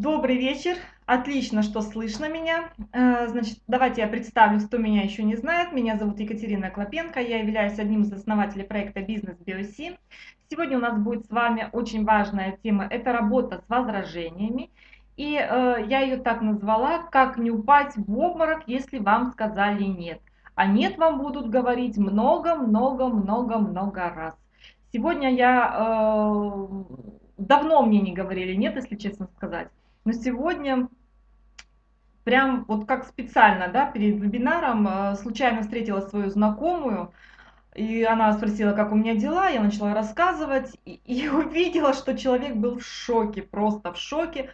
Добрый вечер. Отлично, что слышно меня. Э, значит, давайте я представлюсь, кто меня еще не знает. Меня зовут Екатерина Клопенко. Я являюсь одним из основателей проекта «Бизнес Биоси». Сегодня у нас будет с вами очень важная тема. Это работа с возражениями. И э, я ее так назвала, как не упасть в обморок, если вам сказали нет. А нет вам будут говорить много-много-много-много раз. Сегодня я... Э, давно мне не говорили нет, если честно сказать. Но сегодня прям вот как специально, да, перед вебинаром э, случайно встретила свою знакомую, и она спросила, как у меня дела, я начала рассказывать, и, и увидела, что человек был в шоке, просто в шоке,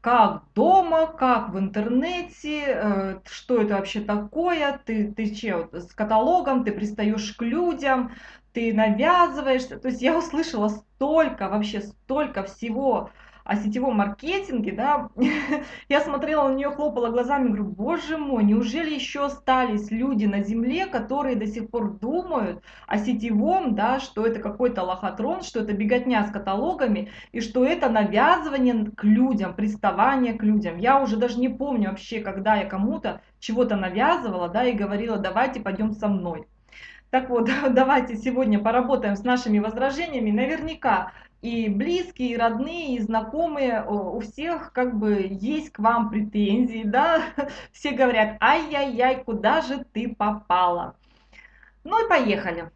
как дома, как в интернете, э, что это вообще такое, ты, ты че, с каталогом, ты пристаешь к людям, ты навязываешься. То есть я услышала столько, вообще столько всего о сетевом маркетинге, да, я смотрела на нее, хлопала глазами, говорю, боже мой, неужели еще остались люди на земле, которые до сих пор думают о сетевом, да, что это какой-то лохотрон, что это беготня с каталогами, и что это навязывание к людям, приставание к людям. Я уже даже не помню вообще, когда я кому-то чего-то навязывала, да, и говорила, давайте пойдем со мной. Так вот, давайте сегодня поработаем с нашими возражениями. Наверняка и близкие, и родные, и знакомые, у всех как бы есть к вам претензии, да, все говорят, ай-яй-яй, куда же ты попала? Ну и поехали.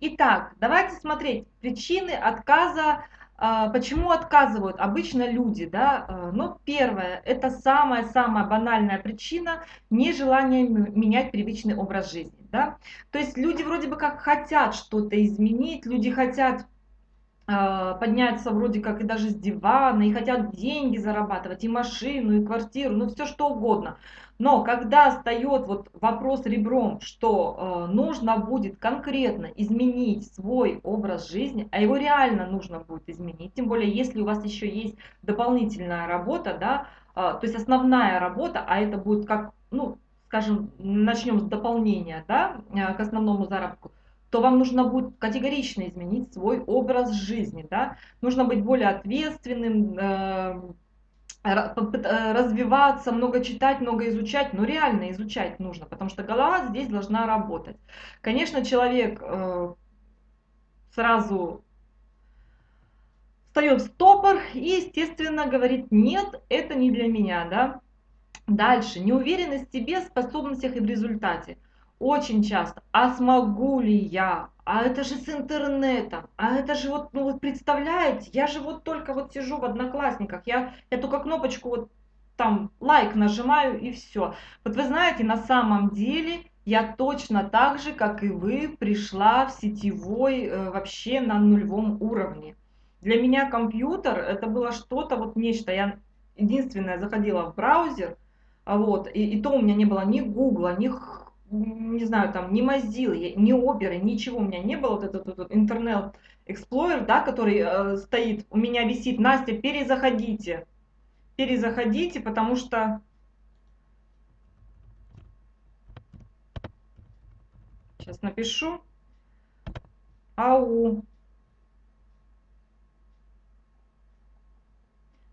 Итак, давайте смотреть причины отказа почему отказывают обычно люди? Да? А, ну, первое, это самая-самая банальная причина нежелания менять привычный образ жизни. Да? То есть люди вроде бы как хотят что-то изменить, люди хотят а, подняться вроде как и даже с дивана, и хотят деньги зарабатывать, и машину, и квартиру, ну все что угодно. Но когда встает вот вопрос ребром, что э, нужно будет конкретно изменить свой образ жизни, а его реально нужно будет изменить, тем более если у вас еще есть дополнительная работа, да, э, то есть основная работа, а это будет как, ну, скажем, начнем с дополнения, да, к основному заработку, то вам нужно будет категорично изменить свой образ жизни, да, нужно быть более ответственным, э, Э, развиваться, много читать, много изучать, но реально изучать нужно, потому что голова здесь должна работать. Конечно, человек э, сразу встает в стопор и, естественно, говорит, нет, это не для меня, да. Дальше, неуверенность в себе, способностях и в результате. Очень часто, а смогу ли я, а это же с интернетом, а это же вот, ну вот представляете, я же вот только вот сижу в одноклассниках, я, я только кнопочку вот там лайк нажимаю и все. Вот вы знаете, на самом деле я точно так же, как и вы, пришла в сетевой э, вообще на нулевом уровне. Для меня компьютер это было что-то, вот нечто. Я единственное заходила в браузер, вот, и, и то у меня не было ни гугла, ни не знаю, там, ни Mozilla, ни оперы, ничего у меня не было, вот этот, этот Internet Explorer, да, который э, стоит, у меня висит, Настя, перезаходите, перезаходите, потому что... Сейчас напишу. Ау.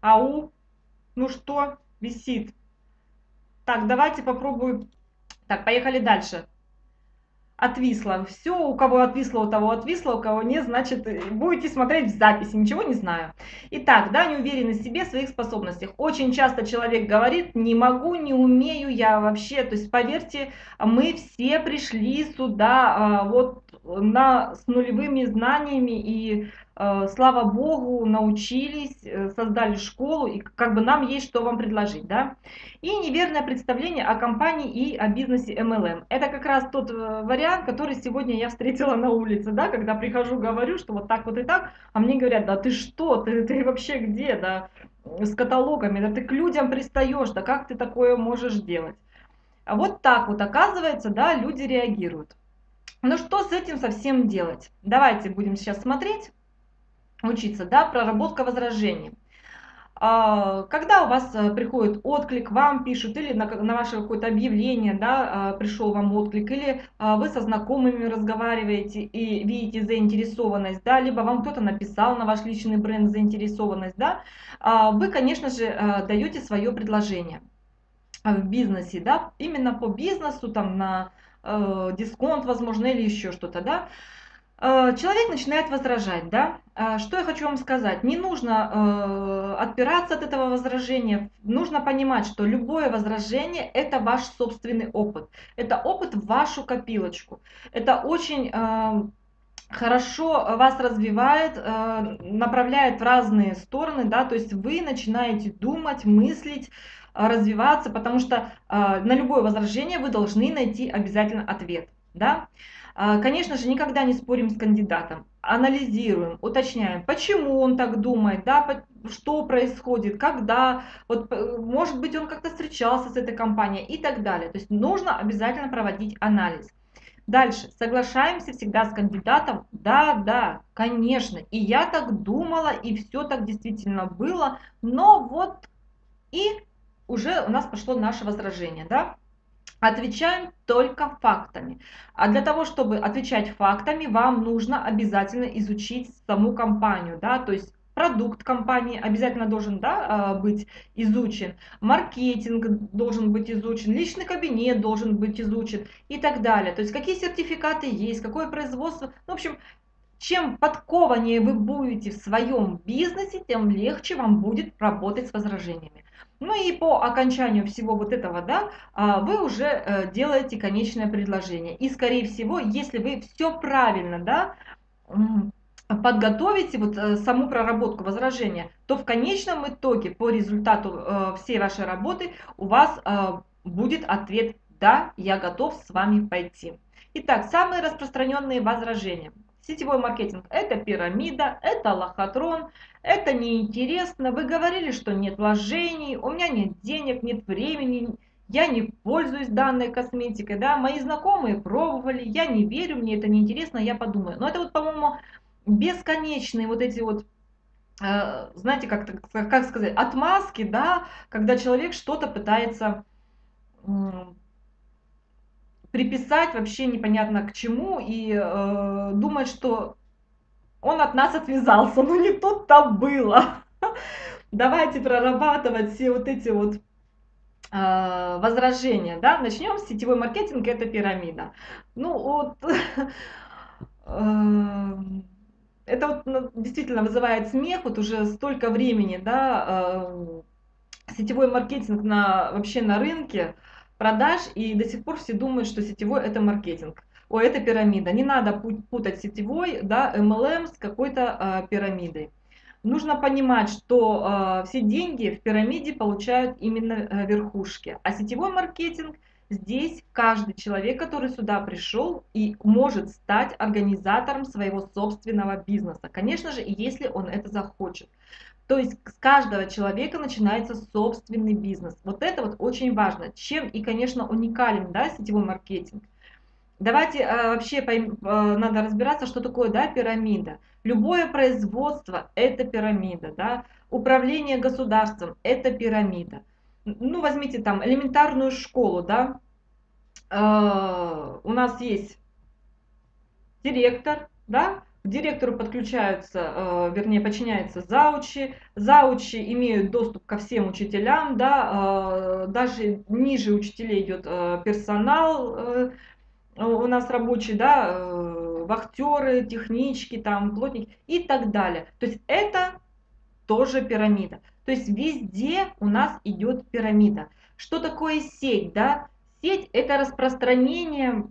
Ау. Ну что, висит. Так, давайте попробую так, поехали дальше. Отвисло. Все, у кого отвисло, у того отвисло, у кого нет, значит, будете смотреть в записи, ничего не знаю. Итак, да, неуверенность в себе, в своих способностях. Очень часто человек говорит, не могу, не умею я вообще. То есть, поверьте, мы все пришли сюда а, вот на, с нулевыми знаниями и Э, слава богу, научились, э, создали школу, и как бы нам есть что вам предложить, да. И неверное представление о компании и о бизнесе MLM. Это как раз тот э, вариант, который сегодня я встретила на улице, да, когда прихожу, говорю, что вот так вот и так, а мне говорят, да ты что, ты, ты вообще где, да, с каталогами, да ты к людям пристаешь, да как ты такое можешь делать. А вот так вот, оказывается, да, люди реагируют. Ну что с этим совсем делать? Давайте будем сейчас смотреть учиться, да, проработка возражений. а, когда у вас э, приходит отклик, вам пишут, или на, на ваше какое-то объявление, да, а, пришел вам отклик, или а, вы со знакомыми разговариваете и видите заинтересованность, да, либо вам кто-то написал на ваш личный бренд заинтересованность, да, вы, конечно же, э, даете свое предложение в бизнесе, да, именно по бизнесу, там, на э, дисконт, возможно, или еще что-то, да, человек начинает возражать, да? Э, что я хочу вам сказать? Не нужно э, отпираться от этого возражения. Нужно понимать, что любое возражение – это ваш собственный опыт. Это опыт в вашу копилочку. Это очень э, хорошо вас развивает, э, направляет в разные стороны, да? То есть вы начинаете думать, мыслить, развиваться, потому что э, на любое возражение вы должны найти обязательно ответ, да? А, конечно же, никогда не спорим с кандидатом, анализируем, уточняем, почему он так думает, да, что происходит, когда, вот, может быть, он как-то встречался с этой компанией и так далее. То есть нужно обязательно проводить анализ. Дальше, соглашаемся всегда с кандидатом, да, да, конечно, и я так думала, и все так действительно было, но вот и уже у нас пошло наше возражение, да, Отвечаем только фактами. А для того, чтобы отвечать фактами, вам нужно обязательно изучить саму компанию, да, то есть продукт компании обязательно должен да, а, быть изучен, маркетинг должен быть изучен, личный кабинет должен быть изучен и так далее. То есть какие сертификаты есть, какое производство. Ну, в общем, чем подкованнее вы будете в своем бизнесе, тем легче вам будет работать с возражениями. Ну и по окончанию всего вот этого, да, а, вы уже э, делаете конечное предложение. И скорее всего, если вы все правильно, да, подготовите вот э, саму проработку возражения, то в конечном итоге по результату э, всей вашей работы у вас будет ответ «Да, я готов с вами пойти». Итак, самые распространенные возражения. Сетевой маркетинг – это пирамида, это лохотрон, это неинтересно, вы говорили, что нет вложений, у меня нет денег, нет времени, я не пользуюсь данной косметикой, да, мои знакомые пробовали, я не верю, мне это неинтересно, я подумаю. Но это вот, по-моему, бесконечные вот эти вот э, знаете, как, как сказать, отмазки, да, когда человек что-то пытается приписать вообще непонятно к чему и э, думать, что он от нас отвязался. Ну не тут-то было. Давайте прорабатывать все вот эти вот э, возражения. Да? Начнем с сетевой маркетинг, это пирамида. Ну вот... Э, это вот ну, действительно вызывает смех, вот уже столько времени, да, э, сетевой маркетинг на, вообще на рынке, продаж, и до сих пор все думают, что сетевой это маркетинг. О, это пирамида. Не надо путать сетевой, да, MLM с какой-то э, пирамидой. Нужно понимать, что э, все деньги в пирамиде получают именно э, верхушки. А сетевой маркетинг здесь каждый человек, который сюда пришел и может стать организатором своего собственного бизнеса. Конечно же, если он это захочет. То есть с каждого человека начинается собственный бизнес. Вот это вот очень важно. Чем и, конечно, уникален да, сетевой маркетинг. Давайте э, вообще пойм, э, надо разбираться, что такое да, пирамида. Любое производство – это пирамида. Да? Управление государством – это пирамида. Ну, возьмите там элементарную школу. Да? Э, у нас есть директор, да? Директору подключаются, э, вернее, подчиняются заучи. Заучи имеют доступ ко всем учителям, да, э, даже ниже учителей идет э, персонал, у нас рабочий, да, вахтеры, технички, там, плотники и так далее. То есть это тоже пирамида. То есть везде у нас идет пирамида. Что такое сеть, да? Сеть это распространение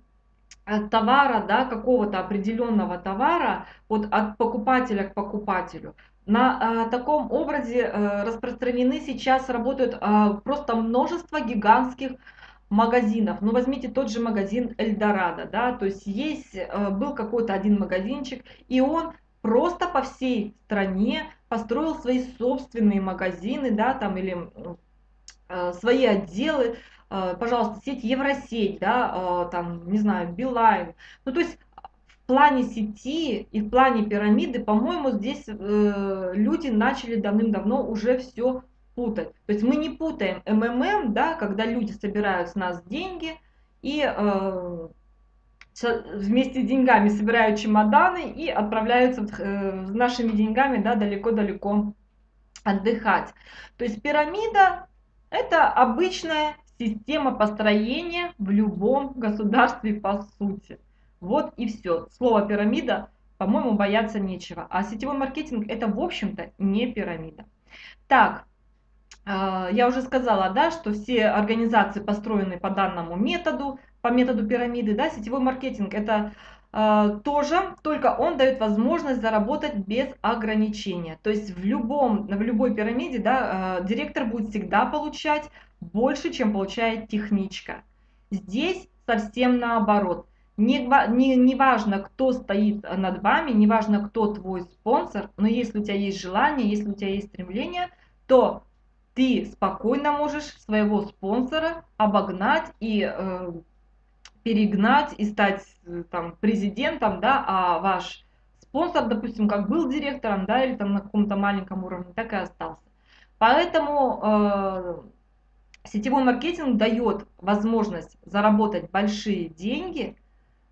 товара, да, какого-то определенного товара вот от покупателя к покупателю. На э, таком образе э, распространены сейчас, работают э, просто множество гигантских магазинов. Ну, возьмите тот же магазин Эльдорадо, да, то есть есть, э, был какой-то один магазинчик, и он просто по всей стране построил свои собственные магазины, да, там, или э, свои отделы, Э, пожалуйста, сеть Евросеть, да, э, там, не знаю, Билайн. Ну, то есть в плане сети и в плане пирамиды, по-моему, здесь э, люди начали давным-давно уже все путать. То есть мы не путаем МММ, да, когда люди собирают с нас деньги и э, вместе с деньгами собирают чемоданы и отправляются э, с нашими деньгами да, далеко-далеко отдыхать. То есть пирамида это обычная система построения в любом государстве по сути. Вот и все. Слово пирамида, по-моему, бояться нечего. А сетевой маркетинг это, в общем-то, не пирамида. Так, а, я уже сказала, да, что все организации построены по данному методу, по методу пирамиды, да, сетевой маркетинг это э, тоже, только он дает возможность заработать без ограничения. То есть в, любом, в любой пирамиде, да, э, директор будет всегда получать больше, чем получает техничка. Здесь совсем наоборот. Не, не, не важно, кто стоит над вами, не важно, кто твой спонсор, но если у тебя есть желание, если у тебя есть стремление, то ты спокойно можешь своего спонсора обогнать и э, перегнать и стать э, там президентом, да, а ваш спонсор, допустим, как был директором, да, или там на каком-то маленьком уровне, так и остался. Поэтому э, сетевой маркетинг дает возможность заработать большие деньги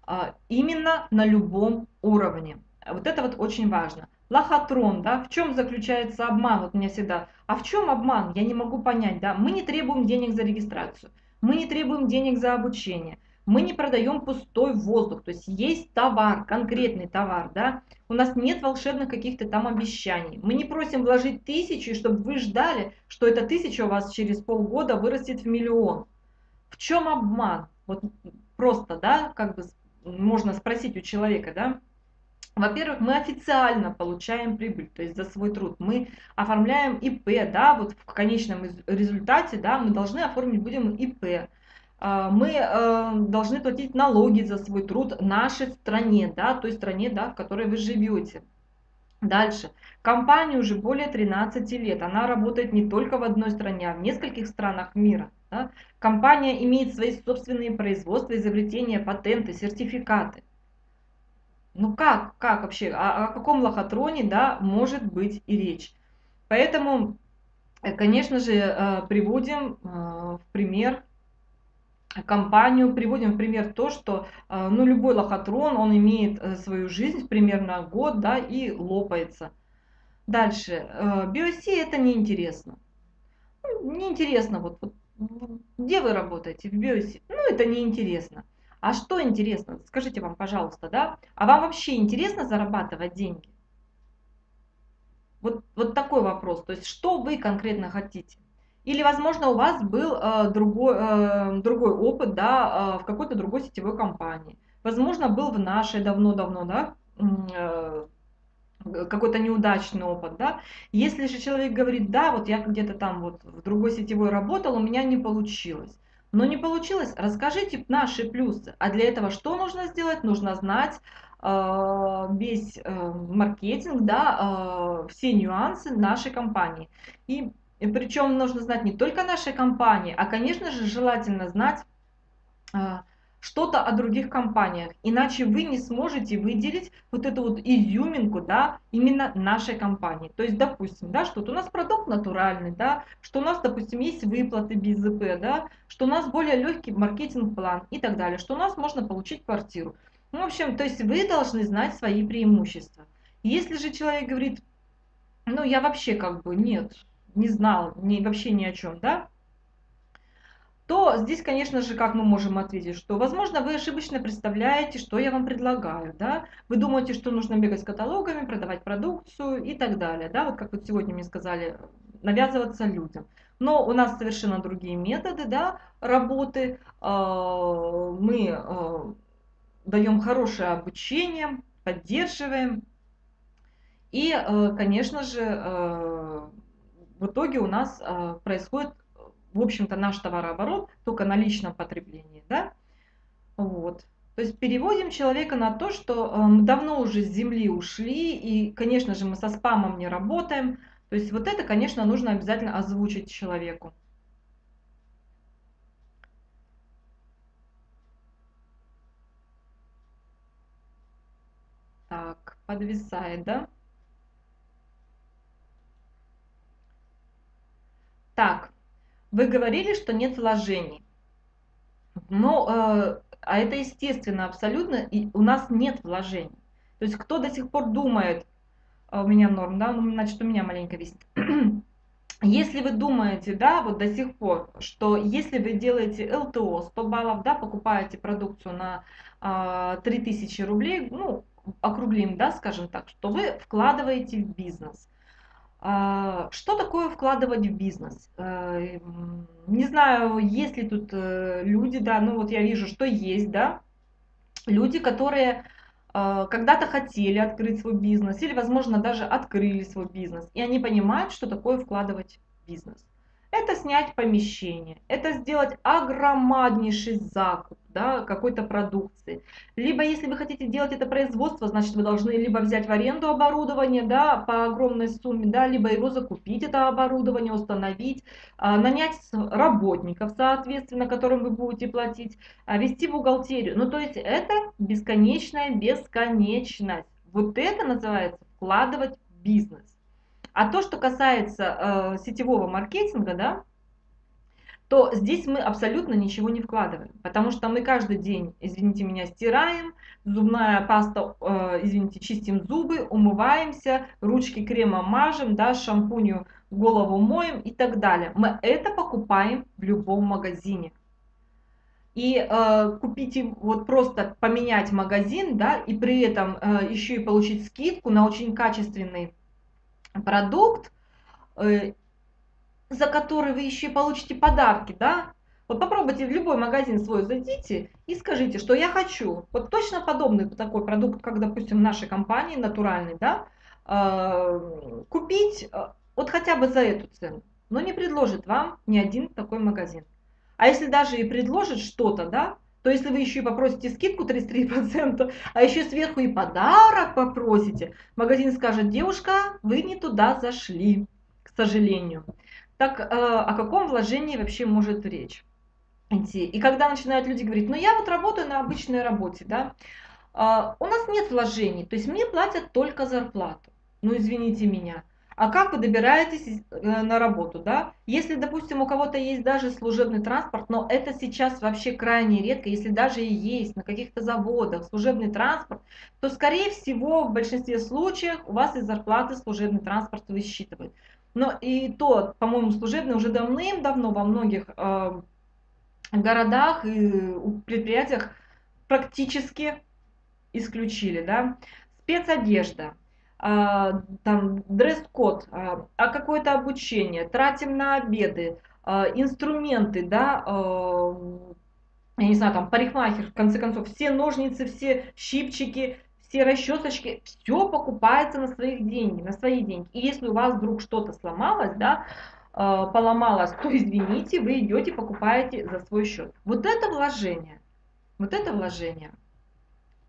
э, именно на любом уровне. Вот это вот очень важно. Лохотрон, да, в чем заключается обман? Вот меня всегда, а в чем обман? Я не могу понять, да. Мы не требуем денег за регистрацию, мы не требуем денег за обучение, мы не продаем пустой воздух, то есть есть товар, конкретный товар, да. У нас нет волшебных каких-то там обещаний. Мы не просим вложить тысячу, чтобы вы ждали, что эта тысяча у вас через полгода вырастет в миллион. В чем обман? Вот просто, да, как бы можно спросить у человека, да. Во-первых, мы официально получаем прибыль, то есть за свой труд. Мы оформляем ИП, да, вот в конечном результате, да, мы должны оформить будем ИП. А, мы э, должны платить налоги за свой труд нашей стране, да, той стране, да, в которой вы живете. Дальше. Компания уже более 13 лет. Она работает не только в одной стране, а в нескольких странах мира. Да. Компания имеет свои собственные производства, изобретения, патенты, сертификаты. Ну как, как вообще, о, о каком лохотроне, да, может быть и речь. Поэтому, э, конечно же, э, приводим в пример компанию, приводим в пример то, что ну, любой лохотрон, он имеет свою жизнь примерно год, да, и лопается. Дальше, биоси это неинтересно. Ну, неинтересно, вот, вот где вы работаете, в биоси? Ну, это неинтересно. А что интересно? Скажите вам, пожалуйста, да? А вам вообще интересно зарабатывать деньги? Вот, вот такой вопрос. То есть, что вы конкретно хотите? Или, возможно, у вас был э, другой, э, другой опыт, да, э, в какой-то другой сетевой компании. Возможно, был в нашей давно-давно, да, э, какой-то неудачный опыт, да. Если же человек говорит, да, вот я где-то там вот в другой сетевой работал, у меня не получилось но не получилось, расскажите наши плюсы. А для этого что нужно сделать? Нужно знать э, весь э, маркетинг, да, э, все нюансы нашей компании. И, и причем нужно знать не только нашей компании, а, конечно же, желательно знать э, что-то о других компаниях, иначе вы не сможете выделить вот эту вот изюминку, да, именно нашей компании. То есть, допустим, да, что у нас продукт натуральный, да, что у нас, допустим, есть выплаты без ЗП, да, что у нас более легкий маркетинг-план и так далее, что у нас можно получить квартиру. Ну, в общем, то есть вы должны знать свои преимущества. Если же человек говорит, ну, я вообще как бы нет, не знал, не, вообще ни о чем, да, то здесь, конечно же, как мы можем ответить, что, возможно, вы ошибочно представляете, что я вам предлагаю, да, вы думаете, что нужно бегать с каталогами, продавать продукцию и так далее, да, вот как вот сегодня мне сказали, навязываться людям. Но у нас совершенно другие методы, да, работы, а, мы а, даем хорошее обучение, поддерживаем, и, а, конечно же, в итоге у нас происходит в общем-то, наш товарооборот только на личном потреблении, да, вот. То есть переводим человека на то, что э, мы давно уже с земли ушли, и, конечно же, мы со спамом не работаем. То есть вот это, конечно, нужно обязательно озвучить человеку. подвисает, да? Так, вы говорили, что нет вложений. Ну, э, а это естественно абсолютно, и у нас нет вложений. То есть кто до сих пор думает, а у меня норм, да, ну, значит, у меня маленько висит. Если вы думаете, да, вот до сих пор, что если вы делаете ЛТО 100 баллов, да, покупаете продукцию на э, 3000 рублей, ну, округлим, да, скажем так, что вы вкладываете в бизнес. Э, что такое вкладывать в бизнес? Э, не знаю, есть ли тут э, люди, да, ну вот я вижу, что есть, да, люди, которые а, когда-то хотели открыть свой бизнес или, возможно, даже открыли свой бизнес, и они понимают, что такое вкладывать в бизнес это снять помещение, это сделать огромнейший закуп да, какой-то продукции. Либо если вы хотите делать это производство, значит вы должны либо взять в аренду оборудование да, по огромной сумме, да, либо его закупить, это оборудование, установить, а, нанять работников, соответственно, которым вы будете платить, а, вести бухгалтерию. Ну то есть это бесконечная бесконечность. Вот это называется вкладывать в бизнес. А то, что касается э, сетевого маркетинга, да, то здесь мы абсолютно ничего не вкладываем, потому что мы каждый день, извините меня, стираем, зубная паста, э, извините, чистим зубы, умываемся, ручки кремом мажем, да, шампунью голову моем и так далее. Мы это покупаем в любом магазине. И э, купить, вот просто поменять магазин, да, и при этом э, еще и получить скидку на очень качественный продукт, э, за который вы еще получите подарки, да? Вот попробуйте в любой магазин свой зайдите и скажите, что я хочу. Вот точно подобный такой продукт, как, допустим, нашей компании, натуральный, да, э, купить э, вот хотя бы за эту цену. Но не предложит вам ни один такой магазин. А если даже и предложит что-то, да, то если вы еще и попросите скидку 33%, а еще сверху и подарок попросите, магазин скажет, девушка, вы не туда зашли, к сожалению. Так э, о каком вложении вообще может речь? И когда начинают люди говорить, ну я вот работаю на обычной работе, да, э, у нас нет вложений, то есть мне платят только зарплату. Ну извините меня, а как вы добираетесь э, на работу, да? Если, допустим, у кого-то есть даже служебный транспорт, но это сейчас вообще крайне редко, если даже и есть на каких-то заводах служебный транспорт, то, скорее всего, в большинстве случаев у вас из зарплаты служебный транспорт высчитывают. Но и то, по-моему, служебный уже давным-давно во многих э, городах и предприятиях практически исключили, да. Спецодежда а, там дресс-код, а, а какое-то обучение, тратим на обеды, а, инструменты, да, я не знаю, там парикмахер, в конце концов, все ножницы, все щипчики, все расчесочки, все покупается на своих деньги, на свои деньги. И если у вас вдруг что-то сломалось, да, поломалось, то извините, вы идете покупаете за свой счет. Вот это вложение. Вот это вложение.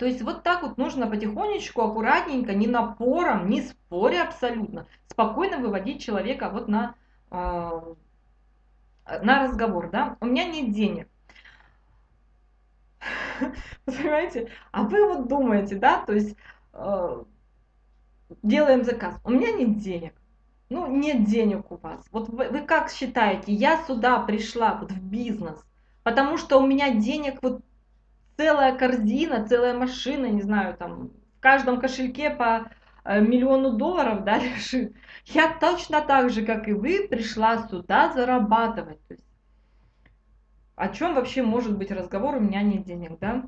То есть вот так вот нужно потихонечку, аккуратненько, не напором, не споря абсолютно, спокойно выводить человека вот на, э, на разговор. Да? У меня нет денег. Понимаете? А вы вот думаете, да, то есть э, делаем заказ. У меня нет денег. Ну, нет денег у вас. Вот вы, вы как считаете, я сюда пришла вот в бизнес, потому что у меня денег вот целая корзина, целая машина, не знаю, там в каждом кошельке по э, миллиону долларов, да, лежит. Я точно так же, как и вы, пришла сюда зарабатывать. То есть, о чем вообще может быть разговор, у меня нет денег, да?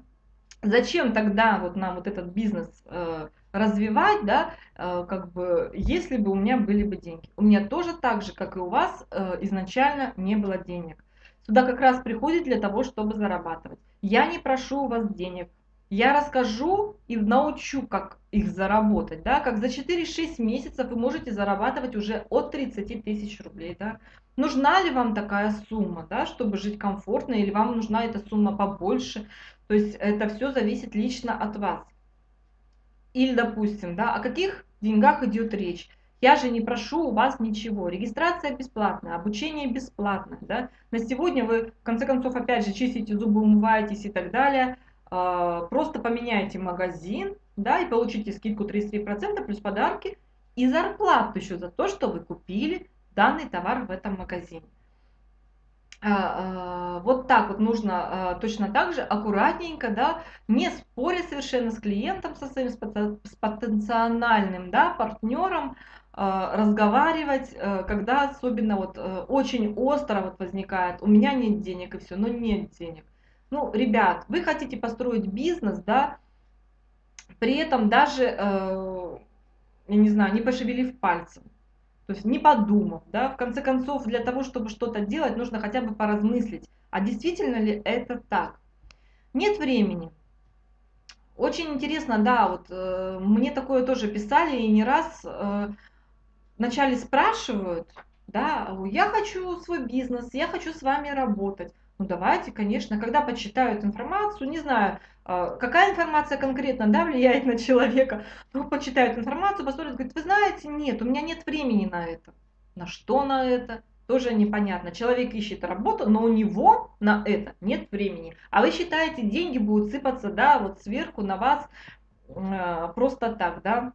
Зачем тогда вот нам вот этот бизнес э, развивать, да, э, как бы, если бы у меня были бы деньги. У меня тоже так же, как и у вас, э, изначально не было денег. Сюда как раз приходит для того, чтобы зарабатывать. Я не прошу у вас денег. Я расскажу и научу, как их заработать. Да? Как за 4-6 месяцев вы можете зарабатывать уже от 30 тысяч рублей. Да? Нужна ли вам такая сумма, да, чтобы жить комфортно, или вам нужна эта сумма побольше? То есть это все зависит лично от вас. Или, допустим, да, о каких деньгах идет речь? Я же не прошу у вас ничего. Регистрация бесплатная, обучение бесплатное. Да? На сегодня вы, в конце концов, опять же, чистите зубы, умываетесь и так далее. А, просто поменяйте магазин, да, и получите скидку 33% плюс подарки и зарплату еще за то, что вы купили данный товар в этом магазине. А, а, вот так вот нужно точно так же аккуратненько, да, не споря совершенно с клиентом, со своим с потенциальным, да, партнером, разговаривать, когда особенно вот очень остро вот возникает, у меня нет денег и все, но нет денег. Ну, ребят, вы хотите построить бизнес, да, при этом даже, я не знаю, не пошевелив пальцем. То есть не подумав, да, в конце концов, для того, чтобы что-то делать, нужно хотя бы поразмыслить, а действительно ли это так. Нет времени. Очень интересно, да, вот э, мне такое тоже писали и не раз э, вначале спрашивают, да, я хочу свой бизнес, я хочу с вами работать. Ну давайте, конечно, когда почитают информацию, не знаю, а, какая информация конкретно да, влияет на человека, ну, почитают информацию, посмотрят, говорят, вы знаете, нет, у меня нет времени на это. На что на это? Тоже непонятно. Человек ищет работу, но у него на это нет времени. А вы считаете, деньги будут сыпаться, да, вот сверху на вас э, просто так, да?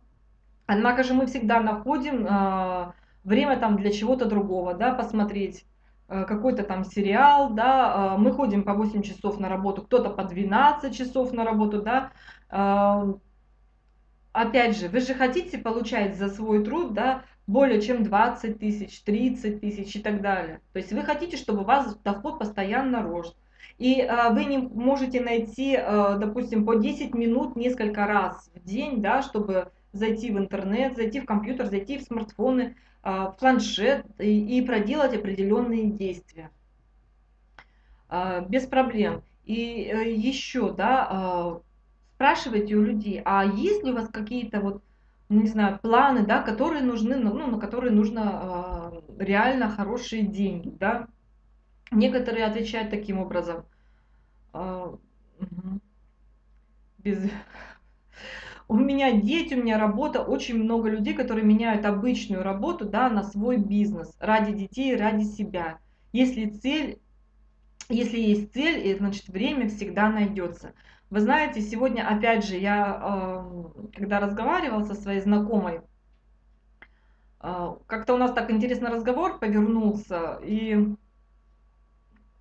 Однако же мы всегда находим э, время там для чего-то другого, да, посмотреть Э, какой-то там сериал, да, э, мы ходим по 8 часов на работу, кто-то по 12 часов на работу, да. Э, опять же, вы же хотите получать за свой труд, да, более чем 20 тысяч, 30 тысяч и так далее. То есть вы хотите, чтобы у вас доход постоянно рос. И э, вы не можете найти, э, допустим, по 10 минут несколько раз в день, да, чтобы зайти в интернет, зайти в компьютер, зайти в смартфоны, а, планшет и, проделать определенные действия. А, без проблем. И э, еще, да, а, спрашивайте у людей, а есть ли у вас какие-то вот, не знаю, планы, да, которые нужны, ну, ну на которые нужно реально хорошие деньги, да. Некоторые отвечают таким образом. Без у меня дети, у меня работа, очень много людей, которые меняют обычную работу да, на свой бизнес ради детей, ради себя. Если цель, если есть цель, значит время всегда найдется. Вы знаете, сегодня опять же я, эм, когда разговаривала со своей знакомой, э, как-то у нас так интересно разговор повернулся, и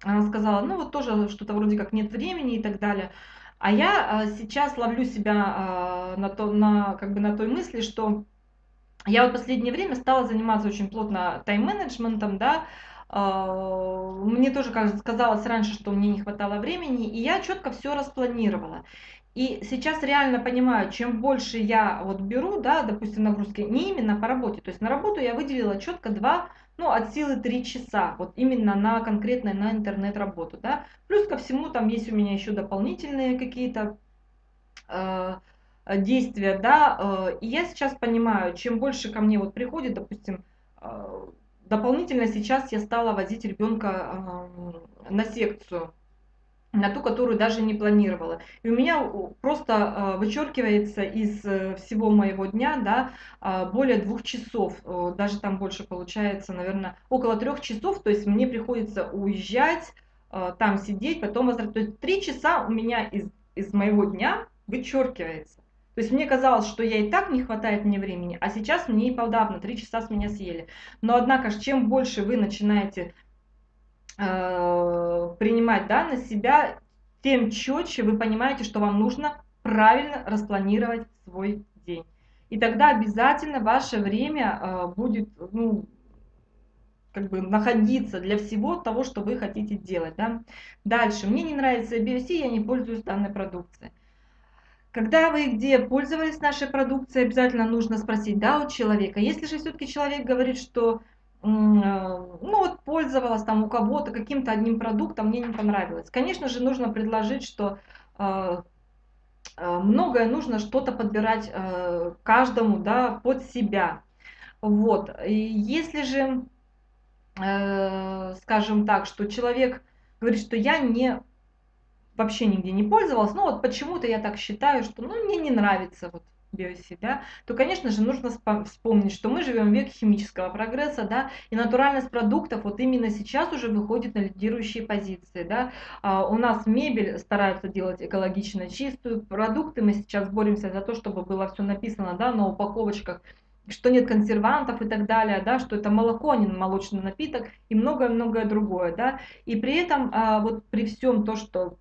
она сказала, ну вот тоже что-то вроде как нет времени и так далее. А я а, сейчас ловлю себя а, на, то, на, как бы на той мысли, что я вот последнее время стала заниматься очень плотно тайм-менеджментом, да, а, мне тоже кажется, казалось раньше, что мне не хватало времени, и я четко все распланировала. И сейчас реально понимаю, чем больше я вот беру, да, допустим, нагрузки, не именно по работе, то есть на работу я выделила четко два ну, от силы 3 часа, вот именно на конкретной, на интернет-работу, да. Плюс ко всему там есть у меня еще дополнительные какие-то э, действия, да, э, и я сейчас понимаю, чем больше ко мне вот приходит, допустим, э, дополнительно сейчас я стала возить ребенка э, на секцию, на ту, которую даже не планировала. И у меня просто э, вычеркивается из э, всего моего дня да, э, более двух часов, даже там больше получается, наверное, около трех часов, то есть мне приходится уезжать, там сидеть, потом возвращаться. То есть три часа у меня из, из моего дня вычеркивается. То есть мне казалось, что я и так не хватает мне времени, а сейчас мне и подавно, три часа с меня съели. Но однако, чем больше вы начинаете Э, принимать да, на себя, тем четче вы понимаете, что вам нужно правильно распланировать свой день. И тогда обязательно ваше время э, будет ну, как бы находиться для всего того, что вы хотите делать. Да? Дальше. Мне не нравится BOC, я не пользуюсь данной продукцией. Когда вы где пользовались нашей продукцией, обязательно нужно спросить да, у человека. Если же все-таки человек говорит, что ну вот пользовалась там у кого-то каким-то одним продуктом, мне не понравилось. Конечно же, нужно предложить, что э, э, многое нужно что-то подбирать каждому, да, под себя. Вот. И если же, скажем так, что человек говорит, что я не вообще нигде не пользовалась, ну вот почему-то я так считаю, что ну, мне не нравится вот биоси, да, то, конечно же, нужно вспомнить, что мы живем в век химического прогресса, да, и натуральность продуктов вот именно сейчас уже выходит на лидирующие позиции, да. А у нас мебель стараются делать экологично чистую, продукты мы сейчас боремся за то, чтобы было все написано, да, на упаковочках, что нет консервантов и так далее, да, что это молоко, а не молочный напиток и многое-многое другое, да. И при этом а, вот при всем то, что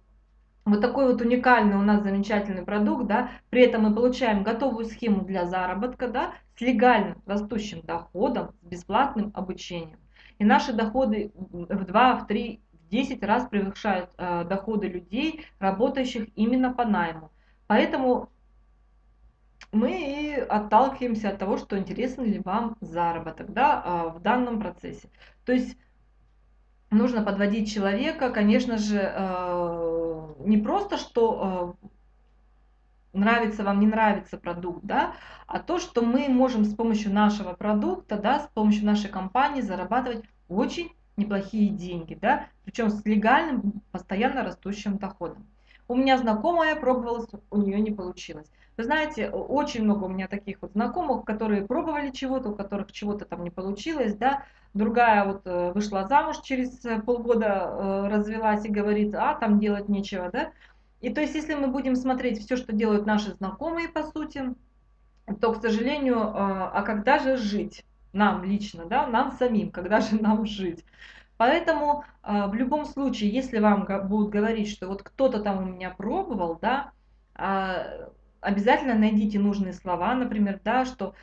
вот такой вот уникальный у нас замечательный продукт, да, при этом мы получаем готовую схему для заработка, да, с легально растущим доходом, с бесплатным обучением. И наши доходы в 2, в 3, в 10 раз превышают э, доходы людей, работающих именно по найму. Поэтому мы и отталкиваемся от того, что интересен ли вам заработок да, э, в данном процессе. То есть нужно подводить человека, конечно же, э, не просто, что э, нравится вам, не нравится продукт, да, а то, что мы можем с помощью нашего продукта, да, с помощью нашей компании зарабатывать очень неплохие деньги, да, причем с легальным, постоянно растущим доходом. У меня знакомая пробовала, у нее не получилось. Вы знаете, очень много у меня таких вот знакомых, которые пробовали чего-то, у которых чего-то там не получилось, да, другая вот э, вышла замуж через э, полгода, э, развелась и говорит, а там делать нечего, да. И то есть, если мы будем смотреть все, что делают наши знакомые, по сути, то, к сожалению, а когда же жить нам лично, да, нам самим, когда же нам жить? Поэтому в любом случае, если вам будут говорить, что вот кто-то там у меня пробовал, да, а, обязательно найдите нужные слова, например, да, что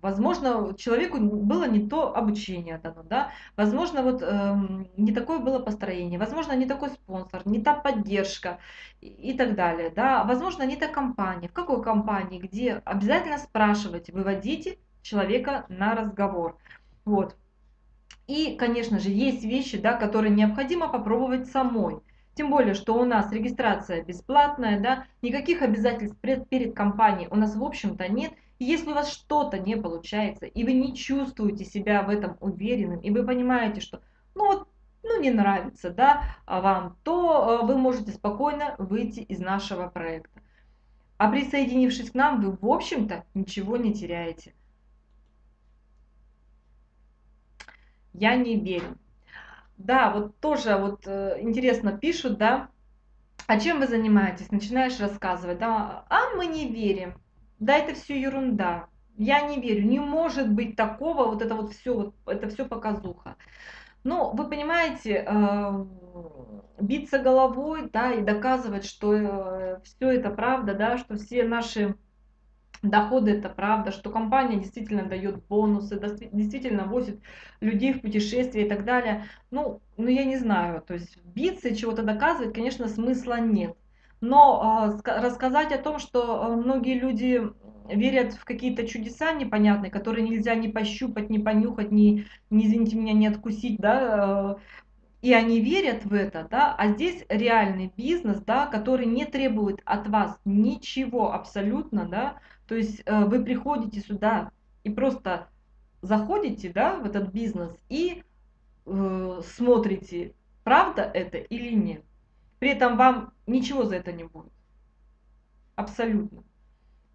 возможно, человеку было не то обучение дано, да, возможно, вот э, не такое было построение, возможно, не такой спонсор, не та поддержка и, и так далее, да, возможно, не та компания. В какой компании, где обязательно спрашивайте, выводите человека на разговор, вот. И, конечно же, есть вещи, да, которые необходимо попробовать самой. Тем более, что у нас регистрация бесплатная, да, никаких обязательств перед, перед компанией у нас в общем-то нет. Если у вас что-то не получается, и вы не чувствуете себя в этом уверенным, и вы понимаете, что ну вот ну, не нравится да, а вам, то э, вы можете спокойно выйти из нашего проекта. А присоединившись к нам, вы, в общем-то, ничего не теряете. Я не верю. Да, вот тоже вот э, интересно пишут, да, а чем вы занимаетесь? Начинаешь рассказывать, да, а мы не верим, да, это все ерунда, я не верю, не может быть такого, вот это вот все, вот, это все показуха. Ну, вы понимаете, э, биться головой, да, и доказывать, что э, все это правда, да, что все наши доходы это правда, что компания действительно дает бонусы, действительно возит людей в путешествия и так далее. Ну, ну я не знаю, то есть биться и чего-то доказывать, конечно, смысла нет. Но э, рассказать о том, что а, многие люди верят в какие-то чудеса непонятные, которые нельзя ни пощупать, ни понюхать, ни, ни извините меня, не откусить, да, и они верят в это, да, а здесь реальный бизнес, да, который не требует от вас ничего абсолютно, да, то есть вы приходите сюда и просто заходите, да, в этот бизнес и э, смотрите, правда это или нет. При этом вам ничего за это не будет. Абсолютно.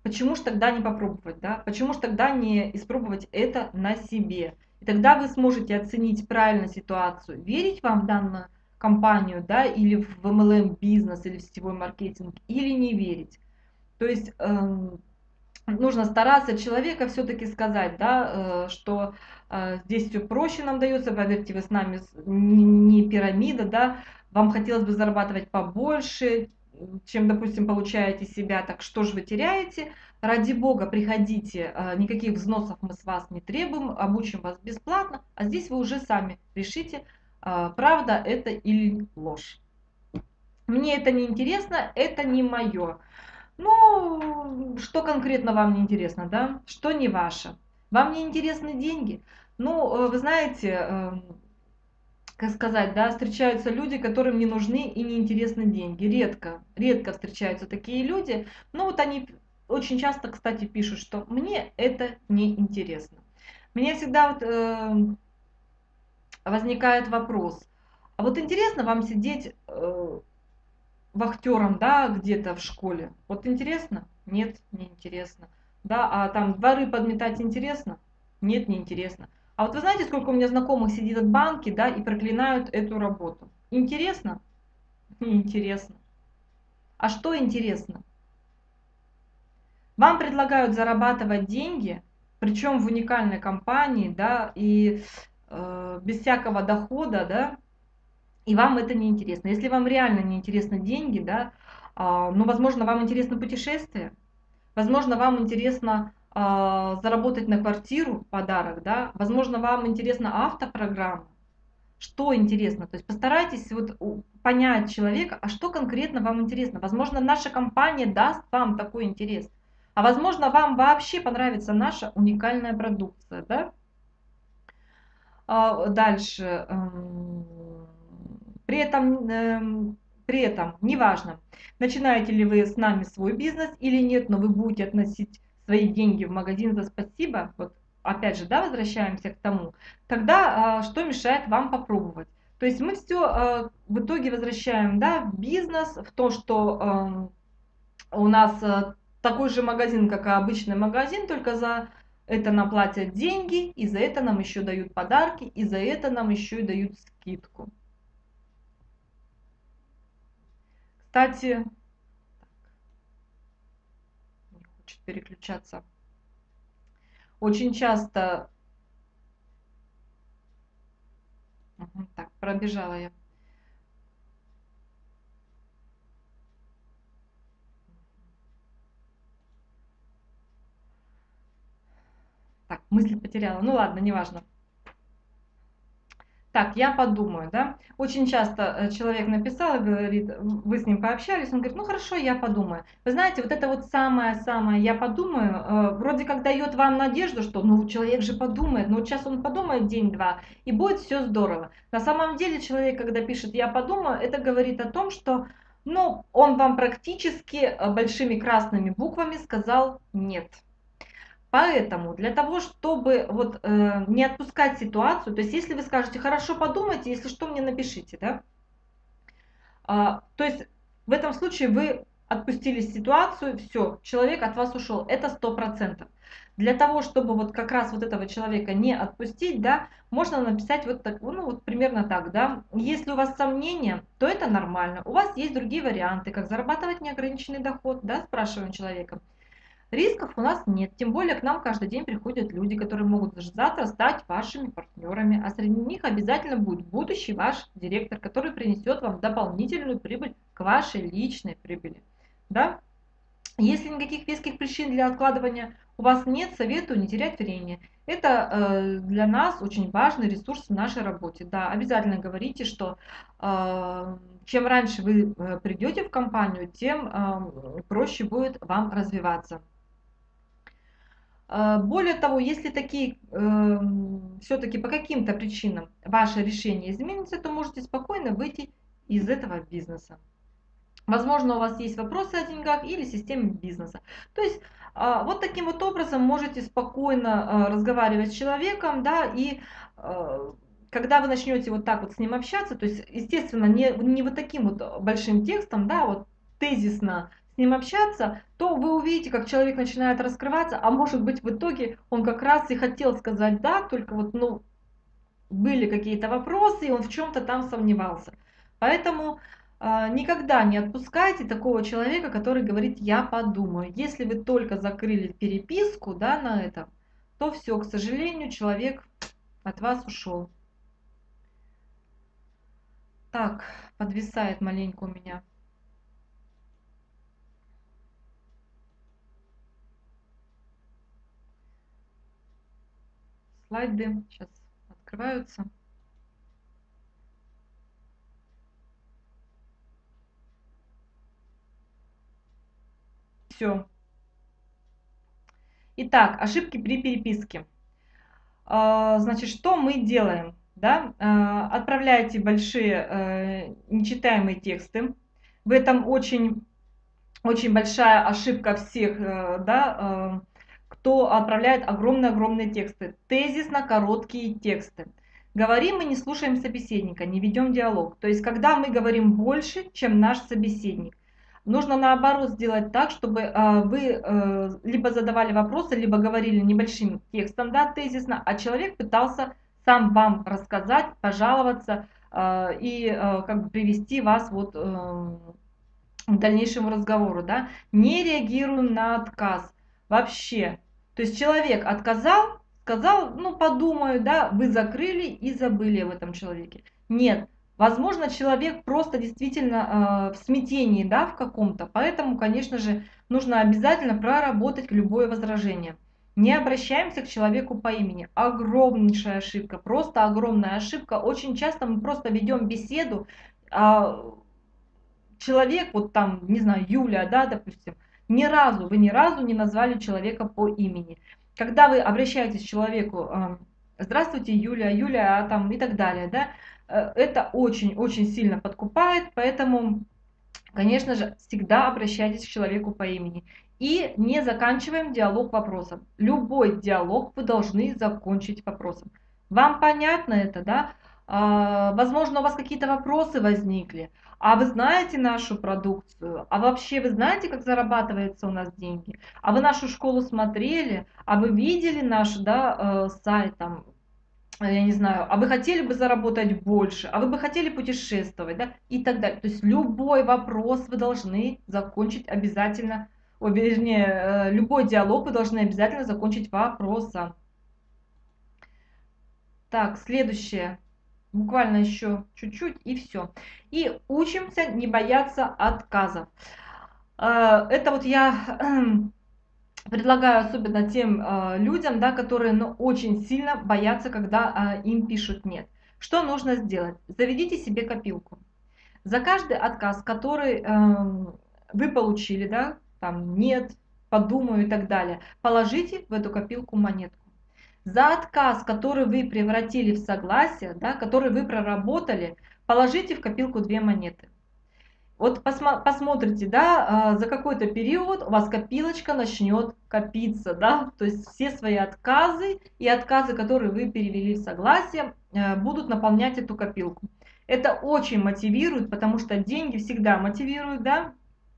Почему же тогда не попробовать, да? Почему же тогда не испробовать это на себе? И тогда вы сможете оценить правильно ситуацию, верить вам в данную компанию, да, или в MLM бизнес, или в сетевой маркетинг, или не верить. То есть эм, нужно стараться человека все-таки сказать, да, э, что э, здесь все проще нам дается, поверьте, вы с нами не пирамида, да, вам хотелось бы зарабатывать побольше, чем, допустим, получаете себя, так что же вы теряете? Ради бога, приходите, э, никаких взносов мы с вас не требуем, обучим вас бесплатно, а здесь вы уже сами решите, правда это или ложь. Мне это не интересно, это не мое. Ну, что конкретно вам не интересно, да? Что не ваше? Вам не интересны деньги? Ну, э, вы знаете, эм, сказать, да, встречаются люди, которым не нужны и не интересны деньги. Редко, редко встречаются такие люди. Но вот они очень часто, кстати, пишут, что мне это не интересно. Мне всегда вот, э, возникает вопрос, а вот интересно вам сидеть э, вахтером, да, где-то в школе. Вот интересно? Нет, не интересно. Да, а там дворы подметать интересно? Нет, не интересно. А вот вы знаете, сколько у меня знакомых сидит от банки, да, и проклинают эту работу? Интересно? Неинтересно. А что интересно? Вам предлагают зарабатывать деньги, причем в уникальной компании, да, и э, без всякого дохода, да, и вам это не интересно. Если вам реально не интересны деньги, да, э, ну, возможно, вам интересно путешествие, возможно, вам интересно заработать на квартиру, подарок, да, возможно, вам интересна автопрограмма, что интересно. То есть постарайтесь вот понять человека, а что конкретно вам интересно. Возможно, наша компания даст вам такой интерес. А возможно, вам вообще понравится наша уникальная продукция. Да? А, дальше. Эм, при этом, эм, при этом, неважно, начинаете ли вы с нами свой бизнес или нет, но вы будете относить свои деньги в магазин за спасибо, вот опять же, да, возвращаемся к тому, тогда а, что мешает вам попробовать? То есть мы все а, в итоге возвращаем, да, в бизнес, в то, что эм, у нас э, такой же магазин, как и обычный магазин, только за это нам платят деньги, и за это нам еще дают подарки, и за это нам еще и дают скидку. Кстати, не хочет переключаться. Очень часто... Так, пробежала я. Так, мысль потеряла. Ну ладно, неважно. Так, я подумаю, да. Очень часто э, человек написал и говорит, вы с ним пообщались, он говорит, ну хорошо, я подумаю. Вы знаете, вот это вот самое-самое, я подумаю, э, вроде как дает вам надежду, что ну человек же подумает, ну сейчас он подумает день-два, и будет все здорово. На самом деле человек, когда пишет я подумаю, это говорит о том, что ну, он вам практически э, большими красными буквами сказал нет. Поэтому для того, чтобы вот э, не отпускать ситуацию, то есть если вы скажете, хорошо, подумайте, если что, мне напишите, да, а, то есть в этом случае вы отпустили ситуацию, все, человек от вас ушел, это сто процентов. Для того, чтобы вот как раз вот этого человека не отпустить, да, можно написать вот так, ну вот примерно так, да. Если у вас сомнения, то это нормально. У вас есть другие варианты, как зарабатывать неограниченный доход, да, спрашиваем человека. Рисков у нас нет, тем более к нам каждый день приходят люди, которые могут завтра стать вашими партнерами, а среди них обязательно будет будущий ваш директор, который принесет вам дополнительную прибыль к вашей личной прибыли. Да? Если никаких веских причин для откладывания у вас нет, советую не терять время. Это э, для нас очень важный ресурс в нашей работе. Да, обязательно говорите, что э, чем раньше вы э, придете в компанию, тем э, проще будет вам развиваться. Э, более того, если такие э, все-таки по каким-то причинам ваше решение изменится, то можете спокойно выйти из этого бизнеса. Возможно, у вас есть вопросы о деньгах или системе бизнеса. То есть э, вот таким вот образом можете спокойно э, разговаривать с человеком, да, и э, когда вы начнете вот так вот с ним общаться, то есть, естественно, не, не вот таким вот большим текстом, да, вот тезисно с ним общаться, то вы увидите, как человек начинает раскрываться, а может быть в итоге он как раз и хотел сказать да, только вот, ну, были какие-то вопросы, и он в чем-то там сомневался. Поэтому э, никогда не отпускайте такого человека, который говорит «я подумаю». Если вы только закрыли переписку да, на этом, то все, к сожалению, человек от вас ушел. Так, подвисает маленько у меня. Слайды сейчас открываются. Все. Итак, ошибки при переписке. А, значит, что мы делаем? Да? А, отправляете большие э, нечитаемые тексты. В этом очень, очень большая ошибка всех э, да, э, кто отправляет огромные-огромные тексты. Тезисно короткие тексты. Говорим мы, не слушаем собеседника, не ведем диалог. То есть, когда мы говорим больше, чем наш собеседник. нужно наоборот сделать так, чтобы э, вы э, либо задавали вопросы, либо говорили небольшим текстом, да, тезисно, а человек пытался сам вам рассказать, пожаловаться э, и э, как бы привести вас вот э, к дальнейшему разговору, да. Не реагирую на отказ вообще. То есть человек отказал, сказал, ну подумаю, да, вы закрыли и забыли об этом человеке. Нет, возможно, человек просто действительно э, в смятении, да, в каком-то, поэтому, конечно же, нужно обязательно проработать любое возражение. Не обращаемся к человеку по имени. Огромнейшая ошибка, просто огромная ошибка. Очень часто мы просто ведем беседу, а человек, вот там, не знаю, Юля, да, допустим, ни разу, вы ни разу не назвали человека по имени. Когда вы обращаетесь к человеку, здравствуйте, Юля, Юля, а там и так далее, да, э, это очень-очень сильно подкупает, поэтому, конечно же, всегда обращайтесь к человеку по имени. И не заканчиваем диалог вопросом. Любой диалог вы должны закончить вопросом. Вам понятно это, да? А, возможно, у вас какие-то вопросы возникли. А вы знаете нашу продукцию? А вообще вы знаете, как зарабатывается у нас деньги? А вы нашу школу смотрели? А вы видели наш да, э, сайт там? Э, я не знаю, а вы хотели бы заработать больше, а вы бы хотели путешествовать, да, и так далее. То есть любой вопрос вы должны закончить обязательно, о, вернее, э, любой диалог вы должны обязательно закончить вопросом. Так, следующее буквально еще чуть-чуть и все. И учимся не бояться отказов. Э, это вот я предлагаю особенно тем э, людям, да, которые ну, очень сильно боятся, когда э, им пишут «нет». Что нужно сделать? Заведите себе копилку. За каждый отказ, который эм, вы получили, да, там «нет», «подумаю» и так далее, положите в эту копилку монетку за отказ, который вы превратили в согласие, да, который вы проработали, положите в копилку две монеты. Вот посмо посмотрите, да, а, за какой-то период у вас копилочка начнет копиться, да, то есть все свои отказы и отказы, которые вы перевели в согласие, э, будут наполнять эту копилку. Это очень мотивирует, потому что деньги всегда мотивируют, да,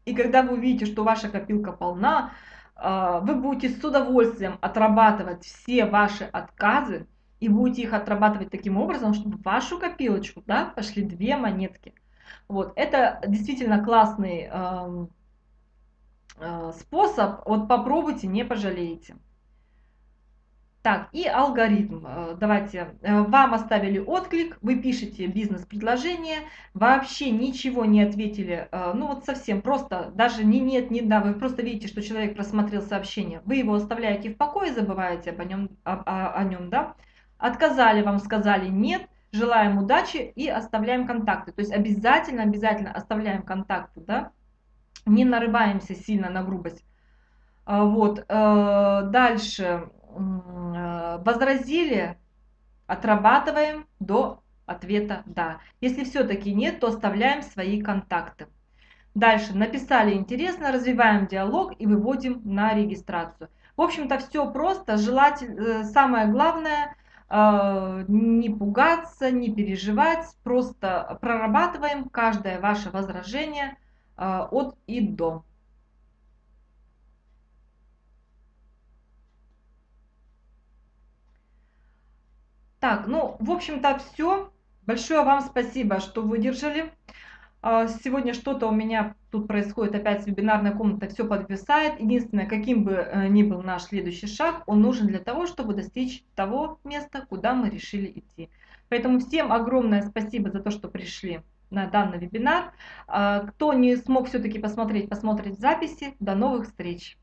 и когда вы увидите, что ваша копилка полна, вы будете с удовольствием отрабатывать все ваши отказы и будете их отрабатывать таким образом, чтобы в вашу копилочку да, пошли две монетки. Вот, это действительно классный э, э, способ, вот попробуйте, не пожалеете. Так, и алгоритм. Э, давайте, э, вам оставили отклик, вы пишете бизнес-предложение, вообще ничего не ответили, э, ну вот совсем, просто даже не нет, не да, вы просто видите, что человек просмотрел сообщение, вы его оставляете в покое, забываете об нем, о, о, о нем, да, отказали вам, сказали нет, желаем удачи и оставляем контакты, то есть обязательно, обязательно оставляем контакты, да, не нарываемся сильно на грубость. Вот, дальше возразили, отрабатываем до ответа «да». Если все-таки нет, то оставляем свои контакты. Дальше написали интересно, развиваем диалог и выводим на регистрацию. В общем-то все просто, желательно, э, самое главное э, не пугаться, не переживать, просто прорабатываем каждое ваше возражение от и до. Так, ну, в общем-то, все. Большое вам спасибо, что выдержали. А, сегодня что-то у меня тут происходит, опять вебинарная комната все подвисает. Единственное, каким бы э, ни был наш следующий шаг, он нужен для того, чтобы достичь того места, куда мы решили идти. Поэтому всем огромное спасибо за то, что пришли на данный вебинар. А, кто не смог все-таки посмотреть, посмотреть записи. До новых встреч!